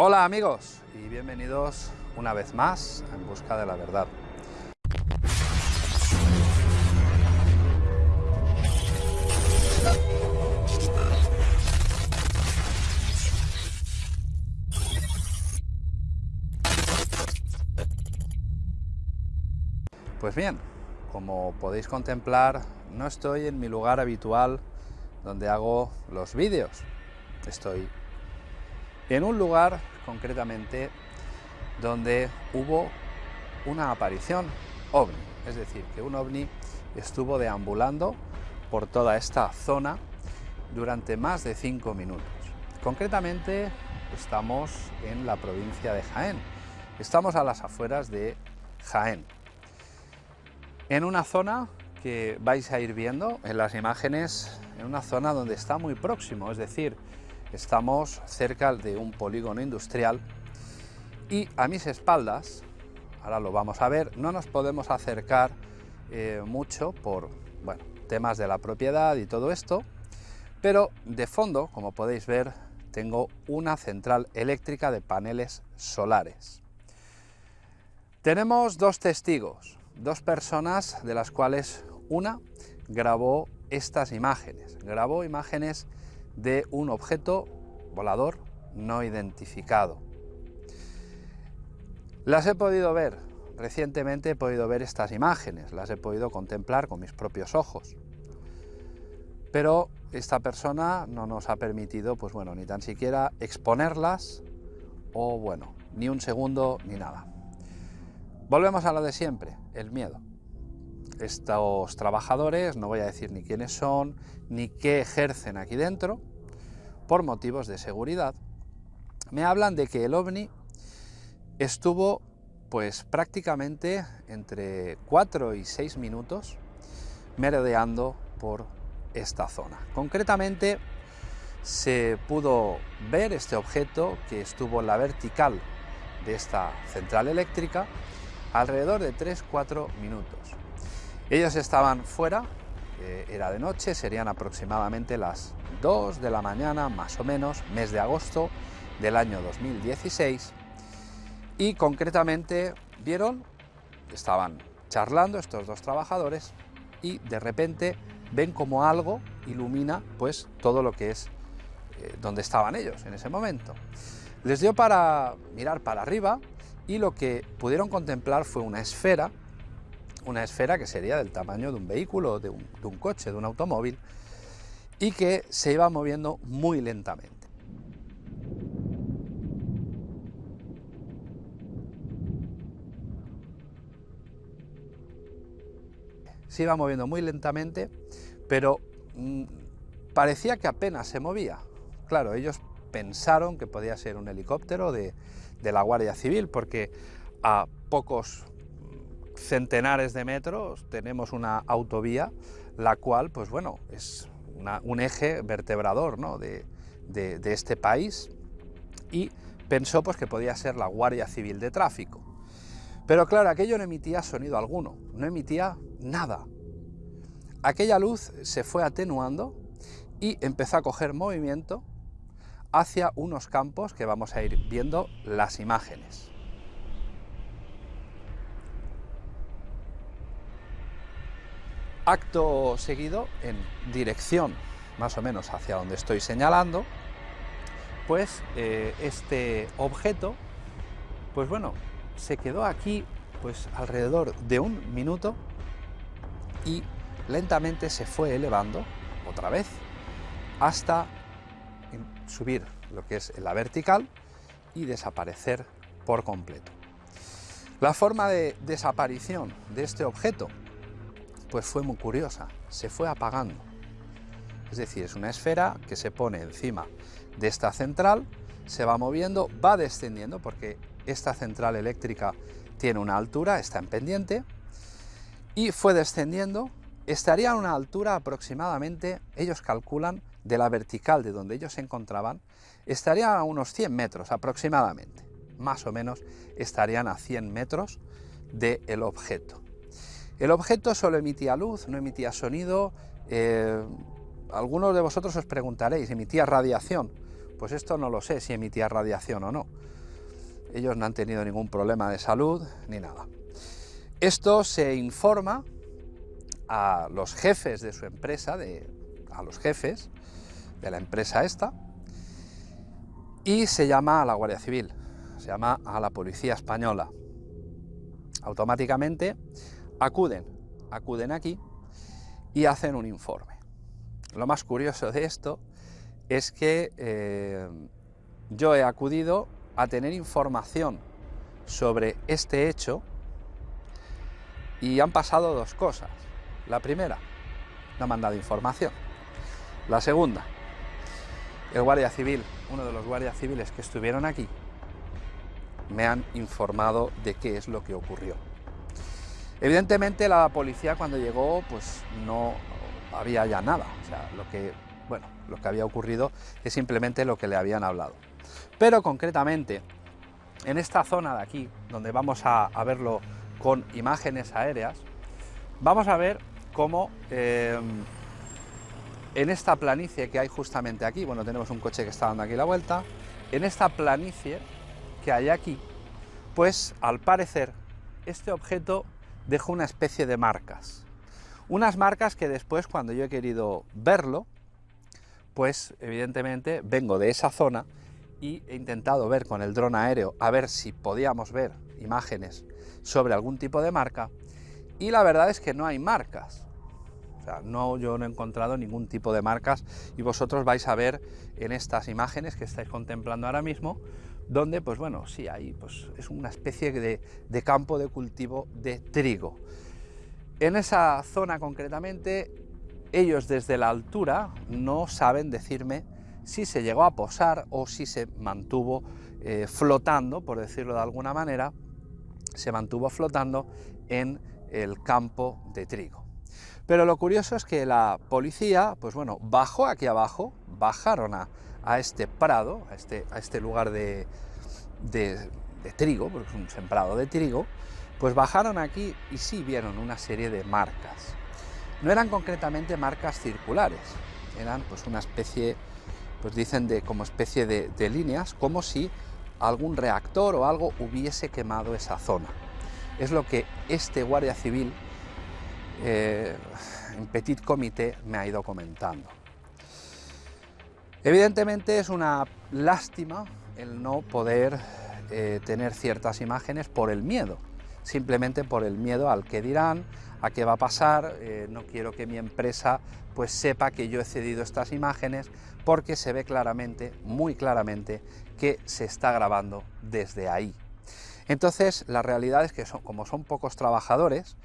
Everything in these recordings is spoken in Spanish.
Hola amigos y bienvenidos una vez más en busca de la verdad. Pues bien, como podéis contemplar, no estoy en mi lugar habitual donde hago los vídeos. Estoy en un lugar concretamente donde hubo una aparición ovni, es decir, que un ovni estuvo deambulando por toda esta zona durante más de cinco minutos. Concretamente estamos en la provincia de Jaén, estamos a las afueras de Jaén. En una zona que vais a ir viendo en las imágenes, en una zona donde está muy próximo, es decir, estamos cerca de un polígono industrial y a mis espaldas, ahora lo vamos a ver, no nos podemos acercar eh, mucho por bueno, temas de la propiedad y todo esto, pero de fondo, como podéis ver, tengo una central eléctrica de paneles solares. Tenemos dos testigos, dos personas de las cuales una grabó estas imágenes, grabó imágenes de un objeto volador no identificado. Las he podido ver, recientemente he podido ver estas imágenes, las he podido contemplar con mis propios ojos. Pero esta persona no nos ha permitido, pues bueno, ni tan siquiera exponerlas o bueno, ni un segundo ni nada. Volvemos a lo de siempre, el miedo. Estos trabajadores, no voy a decir ni quiénes son, ni qué ejercen aquí dentro, por motivos de seguridad, me hablan de que el ovni estuvo pues prácticamente entre 4 y 6 minutos merodeando por esta zona. Concretamente se pudo ver este objeto que estuvo en la vertical de esta central eléctrica alrededor de 3-4 minutos. Ellos estaban fuera, eh, era de noche, serían aproximadamente las 2 de la mañana, más o menos, mes de agosto del año 2016, y concretamente vieron, estaban charlando estos dos trabajadores, y de repente ven como algo ilumina pues todo lo que es eh, donde estaban ellos en ese momento. Les dio para mirar para arriba y lo que pudieron contemplar fue una esfera, una esfera que sería del tamaño de un vehículo, de un, coche, de un automóvil, y que se iba moviendo muy lentamente. Se iba moviendo muy lentamente, pero mm, parecía que apenas se movía. Claro, ellos pensaron que podía ser un helicóptero de, la Guardia Civil, porque a pocos centenares de metros tenemos una autovía, la cual, pues bueno, es un eje vertebrador de, de, este país, y pensó pues, que podía ser la Guardia Civil de Tráfico. Pero claro, aquello no emitía sonido alguno, no emitía nada. Aquella luz se fue atenuando y empezó a coger movimiento hacia unos campos que vamos a ir viendo las imágenes. Acto seguido, en dirección más o menos hacia donde estoy señalando, pues eh, este objeto, pues bueno, se quedó aquí pues alrededor de un minuto y lentamente se fue elevando otra vez hasta subir lo que es la vertical y desaparecer por completo. La forma de desaparición de este objeto pues fue muy curiosa, se fue apagando. Es decir, es una esfera que se pone encima de esta central, se va moviendo, va descendiendo porque esta central eléctrica tiene una altura, está en pendiente, y fue descendiendo, estaría a una altura aproximadamente, ellos calculan, de la vertical de donde ellos se encontraban, estaría a unos 100 metros aproximadamente. Más o menos estarían a 100 metros del objeto. El objeto solo emitía luz, no emitía sonido. Eh, algunos de vosotros os preguntaréis, ¿emitía radiación? Pues esto no lo sé si emitía radiación o no. Ellos no han tenido ningún problema de salud ni nada. Esto se informa a los jefes de su empresa, a los jefes de la empresa esta, y se llama a la Guardia Civil, se llama a la Policía Española. Automáticamente acuden, acuden aquí y hacen un informe. Lo más curioso de esto es que eh, yo he acudido a tener información sobre este hecho y han pasado dos cosas. La primera, no me han dado información. La segunda, el guardia civil, uno de los guardias civiles que estuvieron aquí, me han informado de qué es lo que ocurrió. Evidentemente la policía cuando llegó pues no había ya nada, o sea, lo que, bueno, lo que había ocurrido es simplemente lo que le habían hablado. Pero concretamente, en esta zona de aquí, donde vamos a, verlo con imágenes aéreas, vamos a ver cómo eh, en esta planicie que hay justamente aquí, bueno, tenemos un coche que está dando aquí la vuelta, en esta planicie que hay aquí, pues al parecer este objeto dejó una especie de marcas. Unas marcas que después cuando yo he querido verlo, pues evidentemente vengo de esa zona y he intentado ver con el dron aéreo a ver si podíamos ver imágenes sobre algún tipo de marca y la verdad es que no hay marcas. O sea, no, yo no he encontrado ningún tipo de marcas y vosotros vais a ver en estas imágenes que estáis contemplando ahora mismo donde, pues bueno, sí, hay, pues es una especie de, de campo de cultivo de trigo. En esa zona concretamente, ellos desde la altura no saben decirme si se llegó a posar o si se mantuvo eh, flotando, por decirlo de alguna manera, se mantuvo flotando en el campo de trigo. Pero lo curioso es que la policía, pues bueno, bajó aquí abajo, bajaron a, a este prado, a este, este lugar de, de, trigo, porque es un sembrado de trigo, pues bajaron aquí y sí vieron una serie de marcas. No eran concretamente marcas circulares, eran pues una especie, pues dicen de como especie de, líneas, como si algún reactor o algo hubiese quemado esa zona. Es lo que este guardia civil eh, en petit comité me ha ido comentando. Evidentemente es una lástima el no poder eh, tener ciertas imágenes por el miedo, simplemente por el miedo al que dirán, a qué va a pasar, eh, no quiero que mi empresa pues sepa que yo he cedido estas imágenes porque se ve claramente, muy claramente, que se está grabando desde ahí. Entonces la realidad es que como son pocos trabajadores,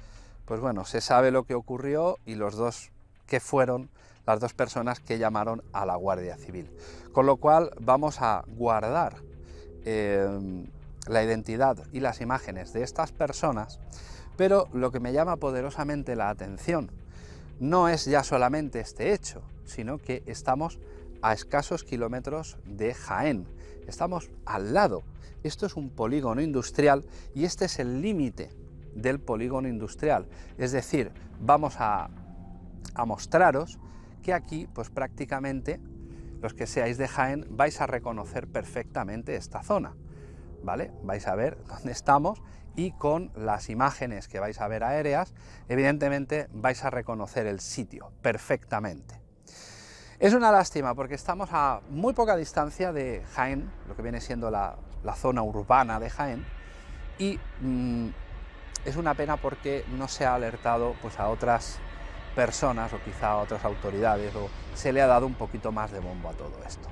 pues bueno, se sabe lo que ocurrió y los dos que fueron las dos personas que llamaron a la Guardia Civil. Con lo cual vamos a guardar eh, la identidad y las imágenes de estas personas, pero lo que me llama poderosamente la atención no es ya solamente este hecho, sino que estamos a escasos kilómetros de Jaén, estamos al lado. Esto es un polígono industrial y este es el límite del polígono industrial, es decir, vamos a mostraros que aquí pues prácticamente los que seáis de Jaén vais a reconocer perfectamente esta zona, ¿vale? Vais a ver dónde estamos y con las imágenes que vais a ver aéreas, evidentemente vais a reconocer el sitio perfectamente. Es una lástima porque estamos a muy poca distancia de Jaén, lo que viene siendo la, zona urbana de Jaén, y mm, es una pena porque no se ha alertado pues, a otras personas o quizá a otras autoridades o se le ha dado un poquito más de bombo a todo esto.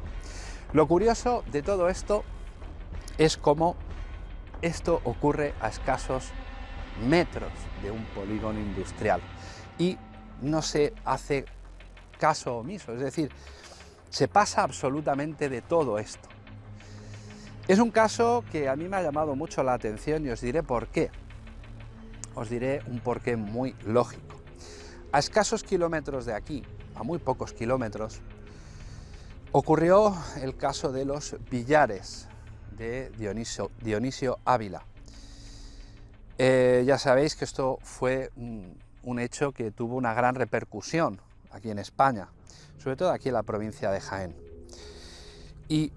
Lo curioso de todo esto es cómo esto ocurre a escasos metros de un polígono industrial y no se hace caso omiso, es decir, se pasa absolutamente de todo esto. Es un caso que a mí me ha llamado mucho la atención y os diré por qué. Os diré un porqué muy lógico. A escasos kilómetros de aquí, a muy pocos kilómetros, ocurrió el caso de los billares de Dionisio, Ávila. Eh, ya sabéis que esto fue un, hecho que tuvo una gran repercusión aquí en España, sobre todo aquí en la provincia de Jaén. y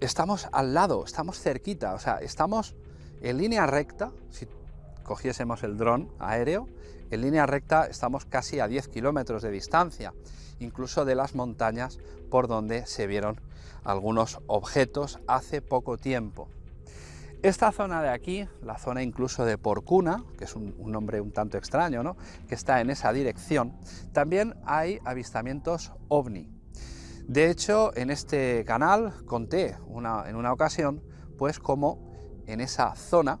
estamos al lado, estamos cerquita, o sea, estamos en línea recta, si cogiésemos el dron aéreo, en línea recta estamos casi a 10 kilómetros de distancia, incluso de las montañas por donde se vieron algunos objetos hace poco tiempo. Esta zona de aquí, la zona incluso de Porcuna, que es un, nombre un tanto extraño, ¿no? que está en esa dirección, también hay avistamientos ovni. De hecho, en este canal conté en una ocasión, pues como en esa zona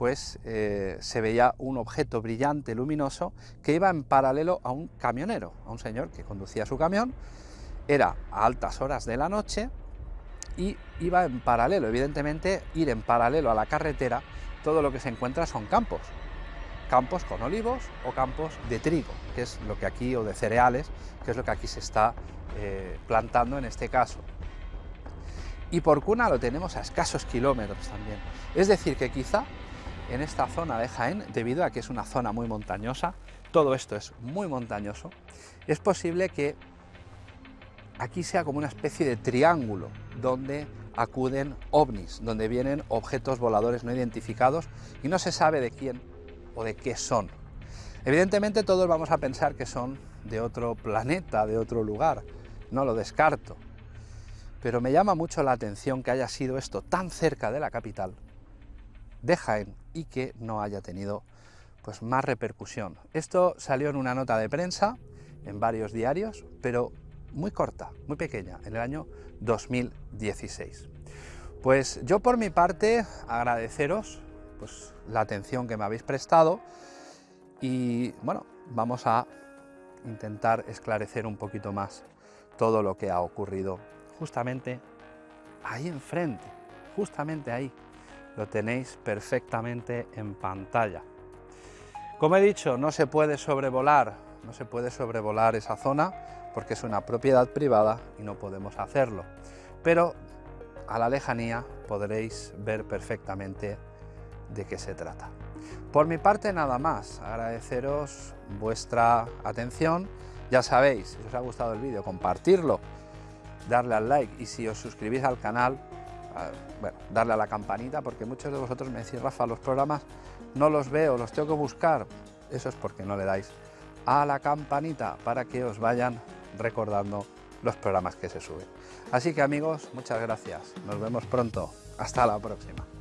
pues eh, se veía un objeto brillante, luminoso, que iba en paralelo a un camionero, a un señor que conducía su camión, era a altas horas de la noche y iba en paralelo, evidentemente ir en paralelo a la carretera, todo lo que se encuentra son campos, campos con olivos o campos de trigo, que es lo que aquí, o de cereales, que es lo que aquí se está eh, plantando en este caso. Y por cuna lo tenemos a escasos kilómetros también. Es decir, que quizá en esta zona de Jaén, debido a que es una zona muy montañosa, todo esto es muy montañoso, es posible que aquí sea como una especie de triángulo donde acuden ovnis, donde vienen objetos voladores no identificados y no se sabe de quién o de qué son. Evidentemente todos vamos a pensar que son de otro planeta, de otro lugar, no lo descarto, pero me llama mucho la atención que haya sido esto tan cerca de la capital de Jaén y que no haya tenido pues, más repercusión. Esto salió en una nota de prensa, en varios diarios, pero muy corta, muy pequeña, en el año 2016. Pues yo por mi parte agradeceros pues, la atención que me habéis prestado y bueno, vamos a intentar esclarecer un poquito más todo lo que ha ocurrido justamente ahí enfrente, justamente ahí, lo tenéis perfectamente en pantalla. Como he dicho, no se puede sobrevolar, no se puede sobrevolar esa zona porque es una propiedad privada y no podemos hacerlo. Pero a la lejanía podréis ver perfectamente de qué se trata. Por mi parte nada más, agradeceros vuestra atención. Ya sabéis, si os ha gustado el vídeo, compartirlo, darle al like y si os suscribís al canal, bueno, darle a la campanita, porque muchos de vosotros me decís, Rafa, los programas no los veo, los tengo que buscar. Eso es porque no le dais a la campanita para que os vayan recordando los programas que se suben. Así que amigos, muchas gracias. Nos vemos pronto. Hasta la próxima.